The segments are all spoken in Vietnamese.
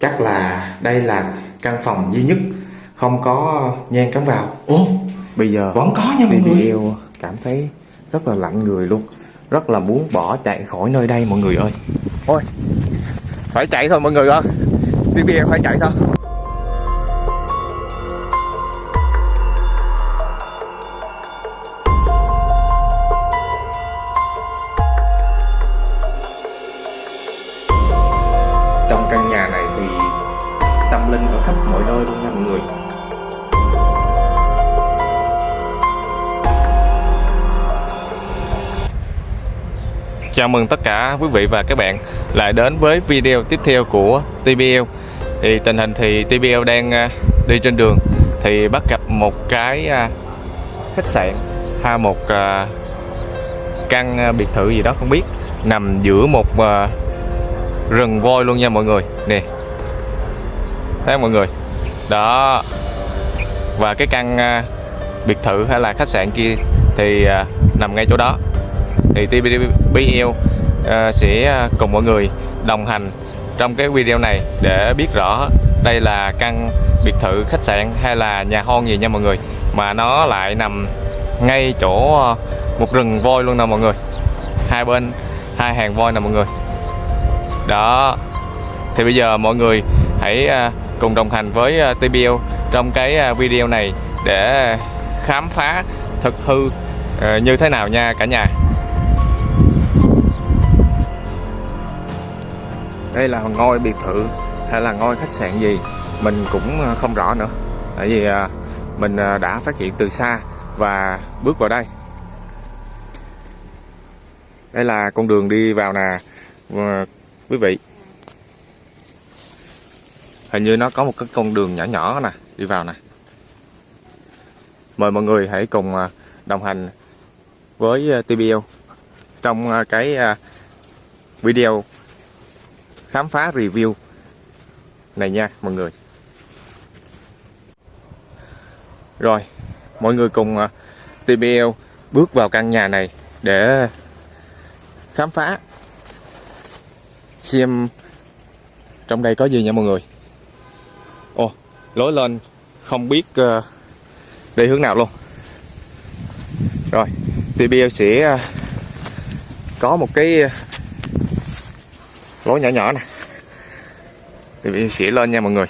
chắc là đây là căn phòng duy nhất không có nhang cắm vào. Ô Bây giờ vẫn có nha mọi người. yêu cảm thấy rất là lạnh người luôn. Rất là muốn bỏ chạy khỏi nơi đây mọi người ơi. Ôi Phải chạy thôi mọi người ơi. Yêu phải chạy thôi tâm linh ở khắp mọi nơi luôn nha mọi người. Chào mừng tất cả quý vị và các bạn lại đến với video tiếp theo của TBL Thì tình hình thì TBL đang à, đi trên đường Thì bắt gặp một cái à, khách sạn hay một à, căn biệt thự gì đó không biết, Nằm giữa một rừng voi luôn nha mọi người. Nè Thấy không mọi người? Đó. Và cái căn à, biệt thự hay là khách sạn kia thì à, nằm ngay chỗ đó. Thì TBL uh, à, sẽ cùng mọi người đồng hành trong cái video này để biết rõ đây là căn biệt thự khách sạn hay là nhà hon gì nha mọi người. Mà nó lại nằm ngay chỗ một rừng voi luôn nè mọi người. Hai bên hai hàng voi nè mọi người. Đó. Thì bây giờ mọi người hãy cùng đồng hành với ờ, TBL trong cái ờ, video này để khám phá thực hư ờ, như thế nào nha cả nhà. Đây là ngôi biệt thự hay là ngôi khách sạn gì? Mình cũng không rõ nữa. Tại vì mình đã phát hiện từ xa và bước vào đây. Đây là con đường đi vào nè. Quý vị hình như nó có một cái con đường nhỏ nhỏ nè, đi vào nè. Mời mọi người hãy cùng à, đồng hành với à, TBL trong à, cái video khám phá review này nha, mọi người. Rồi, mọi người cùng TBL bước vào căn nhà này để khám phá. Xem trong đây có gì nha mọi người lối lên không biết uh, đi hướng nào luôn rồi TBL sẽ uh, có một cái uh, lối nhỏ nhỏ nè mình sẽ lên nha mọi người.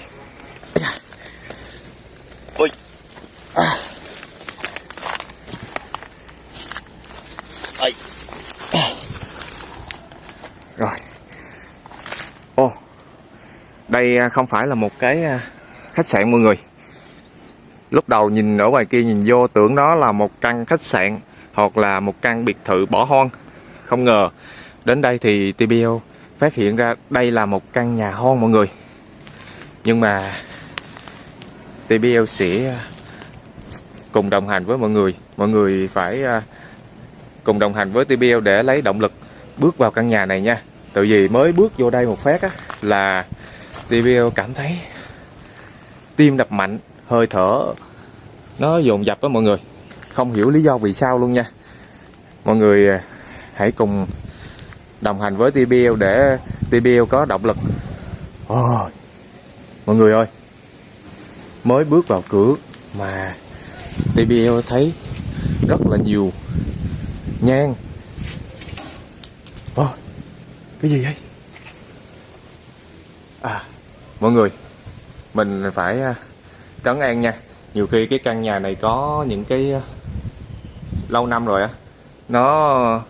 À. Ây. rồi ô đây không phải là một cái khách sạn mọi người. Lúc đầu nhìn ở ngoài kia nhìn vô tưởng đó là một căn khách sạn hoặc là một căn biệt thự bỏ hoang. Không ngờ, đến đây thì TBL phát hiện ra đây là một căn nhà hoang mọi người. Nhưng mà TBL sẽ à, cùng đồng hành với mọi người. Mọi người phải à, cùng đồng hành với TBL để lấy động lực bước vào căn nhà này nha. Tự vì mới bước vô đây một phát á, là TBL cảm thấy tim đập mạnh hơi thở nó dồn dập đó mọi người không hiểu lý do vì sao luôn nha mọi người à, hãy cùng đồng hành với TBL để TBL có động lực. Ôi, mọi người ơi, mới bước vào cửa mà TBL thấy rất là nhiều nhang. Ôi, cái gì vậy? À, mọi người, mình phải à, trấn an nha. Nhiều khi cái căn nhà này có những cái à, lâu năm rồi á, nó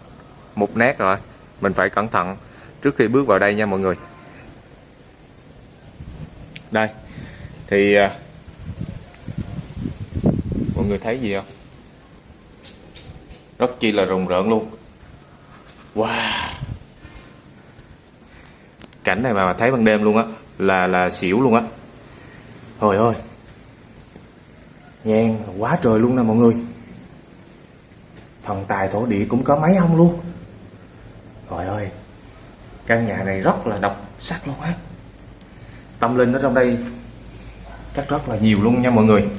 mục nát rồi mình phải cẩn thận trước khi bước vào đây nha mọi người. Đây thì à, mọi người thấy gì không? Rất chi là rùng rợn luôn. Wow. Cảnh này mà thấy ban đêm luôn á là là xỉu luôn á thôi ơi. Nhang quá trời luôn nè mọi người. Thần tài thổ địa cũng có mấy ông luôn. Trời ơi Căn nhà này rất là độc sắc luôn á. Tâm linh ở trong đây Chắc rất là nhiều luôn nha mọi người.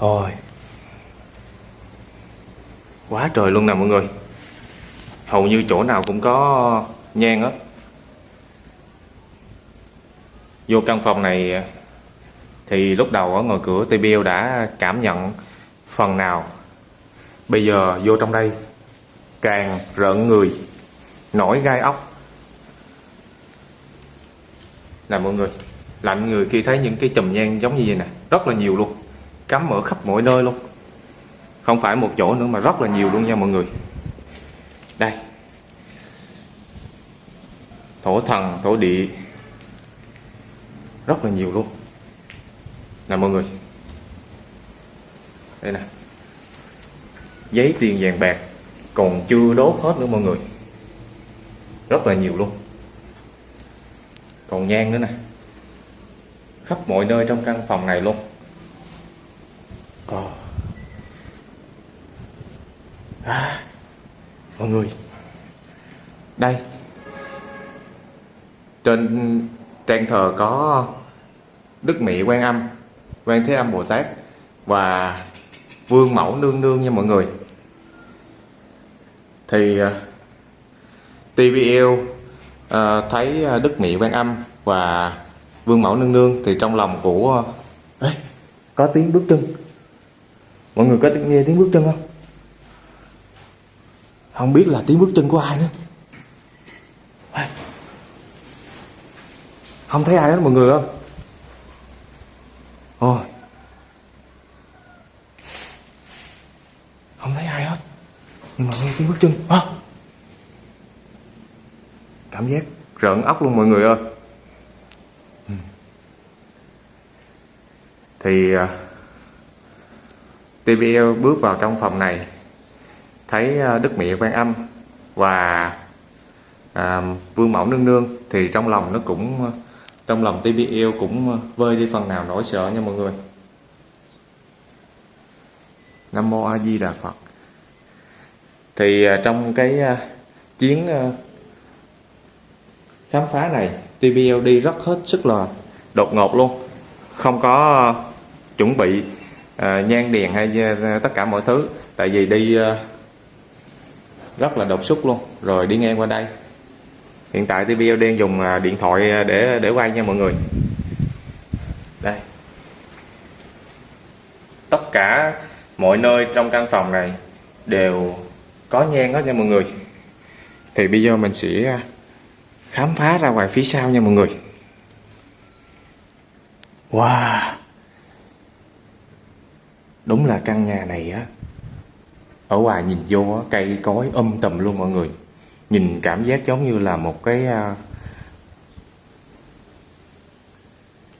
Rồi, Quá trời luôn nè mọi người. Hầu như chỗ nào cũng có nhang á vô căn phòng này, thì lúc đầu ở ngoài cửa TBL đã cảm nhận phần nào. Bây giờ vô trong đây, càng rợn người, nổi gai ốc. Nè mọi người, lạnh người khi thấy những cái chùm nhang giống như vậy nè, rất là nhiều luôn, cắm ở khắp mọi nơi luôn. Không phải một chỗ nữa mà rất là nhiều luôn nha mọi người. Đây, thổ thần, thổ địa rất là nhiều luôn. Nè mọi người. Đây nè. Giấy tiền vàng bạc còn chưa đốt hết nữa mọi người. Rất là nhiều luôn. Còn nhang nữa nè. Khắp mọi nơi trong căn phòng này luôn. Còn, à, mọi người. Đây. Trên trang thờ có đức mỹ quan âm quan thế âm bồ tát và vương mẫu nương nương nha mọi người. Thì à, TVL uh, à, thấy à, đức mỹ quan âm và vương mẫu nương nương thì trong lòng của Ê, có tiếng bước chân. Mọi người có nghe tiếng bước chân không? Không biết là tiếng bước chân của ai nữa. Ê. không thấy ai hết mọi người không ôi không thấy ai hết nhưng mà nghe tiếng bước chân. À. cảm giác. Rợn óc luôn mọi người ơi. Thì uh, TVL bước vào trong phòng này thấy uh, Đức Mẹ Quan Âm và uh, Vương Mẫu Nương Nương thì trong lòng nó cũng trong lòng TVL cũng vơi đi phần nào nỗi sợ nha mọi người. Nam Mô A Di Đà Phật thì à, trong cái à, chuyến à, khám phá này TVL rất hết sức là đột ngột luôn. Không có chuẩn bị nhan đèn hay tất cả mọi thứ. Tại vì đi rất là đột xuất luôn. Rồi đi ngang qua đây. Hiện tại TVL dùng điện thoại để để quay nha mọi người. Đây. Tất cả mọi nơi trong căn phòng này đều có nhang đó nha mọi người. Thì bây giờ mình sẽ à, khám phá ra ngoài phía sau nha mọi người. Wow. Đúng là căn nhà này á ở ngoài nhìn vô á, cây cối um tùm luôn mọi người. Nhìn cảm giác giống như là một cái uh,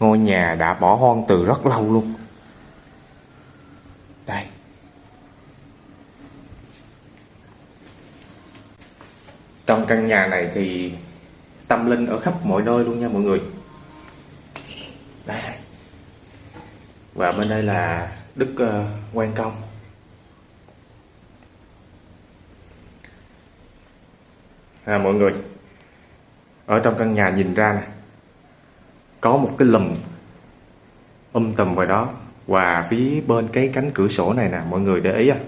ngôi nhà đã bỏ hoang từ rất lâu luôn. Đây. Trong căn nhà này thì tâm linh ở khắp mọi nơi luôn nha mọi người. Đây và bên đây là đức ờ, uh, quan công. À, mọi người ở trong căn nhà nhìn ra này có một cái lùm um tùm ngoài đó và phía bên cái cánh cửa sổ này nè mọi người để ý à.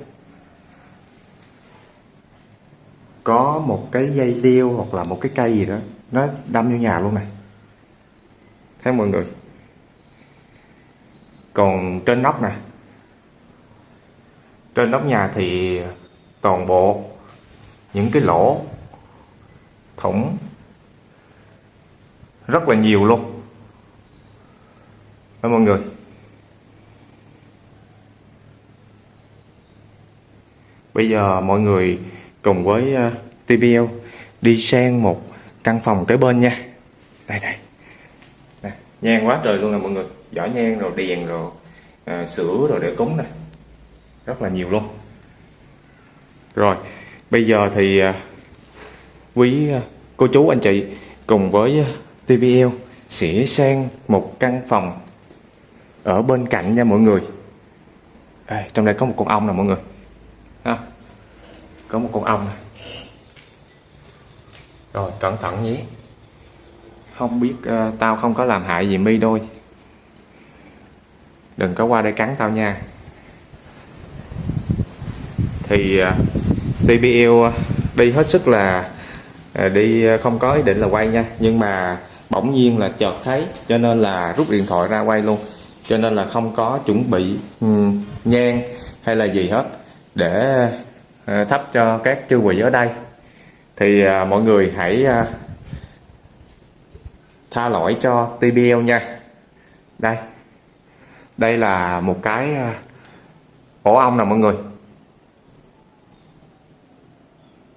Có một cái dây leo hoặc là một cái cây gì đó, nó đâm vô nhà luôn này. Thấy mọi người? Còn trên nóc nè. Trên nóc nhà thì toàn bộ những cái lỗ, thủng rất là nhiều luôn. Đó mọi người? Bây giờ mọi người cùng với ờ, uh, TBL đi sang một căn phòng kế bên nha. Đây đây. Nè, nhang quá trời luôn nè mọi người. Giỏ nhang rồi đèn rồi à, sữa rồi để cúng nè. Rất là nhiều luôn. Rồi bây giờ thì à, quý cô chú anh chị cùng với uh, TVL sẽ sang một căn phòng ở bên cạnh nha mọi người. À, trong đây có một con ong nè mọi người có một con ong. Này. rồi cẩn thận nhé không biết uh, tao không có làm hại gì mi đôi. Đừng có qua đây cắn tao nha. Thì ờ, uh, TBL đi hết sức là uh, đi không có ý định là quay nha. Nhưng mà bỗng nhiên là chợt thấy cho nên là rút điện thoại ra quay luôn. Cho nên là không có chuẩn bị um, nhang hay là gì hết. Để Ờ, thắp cho các chư quỷ ở đây. Thì ờ, mọi người hãy ờ, tha lỗi cho TBL nha. Đây. Đây là một cái ổ ong nè mọi người.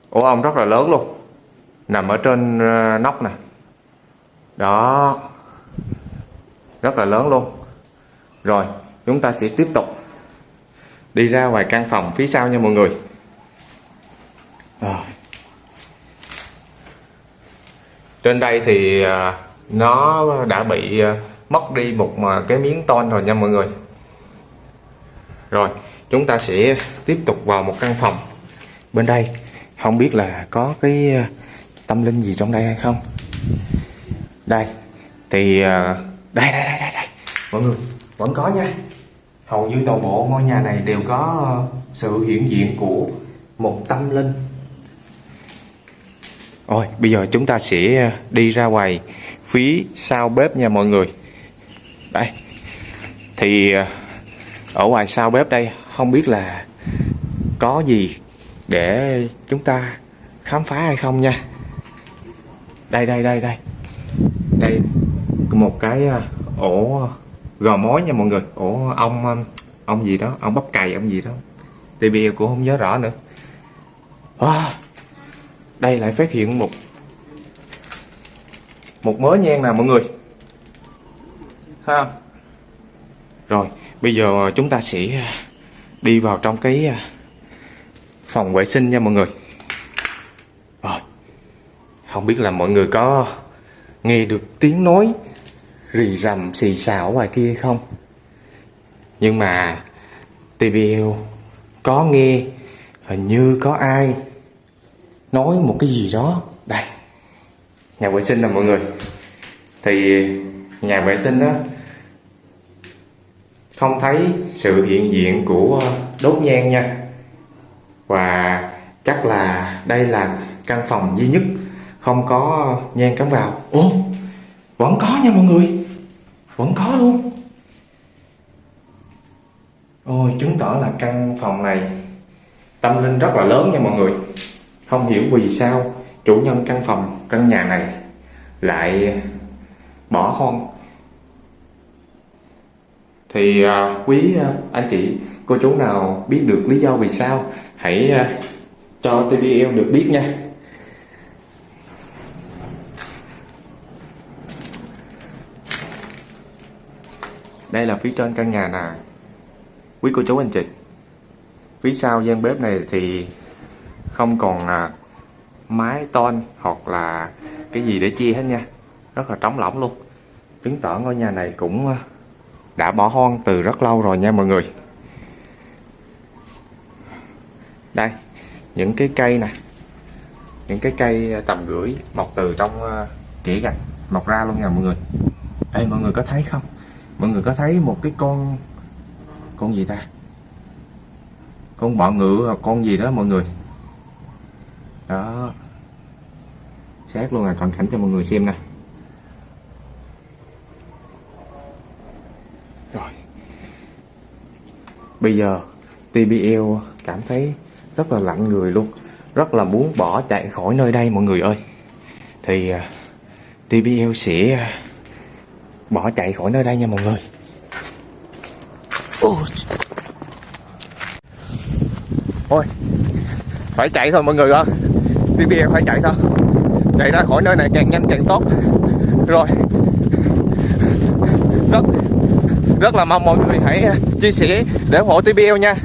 Ổ ong rất là lớn luôn. Nằm ở trên nóc nè. Đó. Rất là lớn luôn. Rồi, chúng ta sẽ tiếp tục đi ra ngoài căn phòng phía sau nha mọi người rồi. Trên đây thì à, nó đã bị à, mất đi một à, cái miếng tôn rồi nha mọi người. Rồi, chúng ta sẽ tiếp tục vào một căn phòng. Bên đây, không biết là có cái tâm linh gì trong đây hay không. Đây, thì đây đây đây đây đây. Mọi người, vẫn có nha. Hầu như toàn bộ ngôi nhà này đều có sự hiện diện của một tâm linh. Rồi bây giờ chúng ta sẽ ờ, đi ra ngoài phía sau bếp nha mọi người. Đây. Thì ờ, ở ngoài sau bếp đây không biết là có gì để chúng ta khám phá hay không nha. Đây đây đây đây. Đây một cái ờ, ổ gò mối nha mọi người, ổ ong ông ong gì đó, ong bắp cày ong gì đó. TB cũng không nhớ rõ nữa. À, đây lại phát hiện một một mớ nhang nào mọi người? Ha. Rồi, bây giờ ờ, chúng ta sẽ ờ, đi vào trong cái ờ, phòng vệ sinh nha mọi người. Rồi. Không biết là mọi người có nghe được tiếng nói rì rầm, xì xào ở ngoài kia không? Nhưng mà TVL có nghe, hình như có ai nói một cái gì đó. Đây. Nhà vệ sinh nè, mọi người. Thì nhà vệ sinh đó không thấy sự hiện diện của ờ, đốt nhang nha. Và chắc là đây là căn phòng duy nhất không có nhang cắm vào. Ồ, vẫn có nha mọi người. Vẫn có luôn. Ôi, chứng tỏ là căn phòng này tâm linh rất là lớn nha mọi người không hiểu vì sao chủ nhân căn phòng căn nhà này lại bỏ hoang. Thì à, quý à, anh chị cô chú nào biết được lý do vì sao hãy à, cho TVL được biết nha. Đây là phía trên căn nhà nè. Quý cô chú anh chị. Phía sau gian bếp này thì không còn à, mái tôn hoặc là cái gì để chia hết nha. Rất là trống lỏng luôn. Chứng tỏ ngôi nhà này cũng ờ, đã bỏ hoang từ rất lâu rồi nha mọi người. Đây những cái cây nè. Những cái cây ờ, tầm gửi mọc từ trong ờ, kỹ gạch mọc ra luôn nha mọi người. Ê mọi người có thấy không? Mọi người có thấy một cái con con gì ta? Con bọ ngựa hoặc con gì đó mọi người? Đó. Xét luôn là cận cảnh cho mọi người xem nè. Rồi. Bây giờ TBL cảm thấy rất là lạnh người luôn. Rất là muốn bỏ chạy khỏi nơi đây mọi người ơi. Thì à, TBL sẽ à, bỏ chạy khỏi nơi đây nha mọi người. Ôi. Ôi, phải chạy thôi mọi người ơi. TBL phải chạy thôi. Chạy ra khỏi nơi này càng nhanh càng tốt. Rồi. Rất rất là mong mọi người hãy chia sẻ để ủng hộ TBL nha.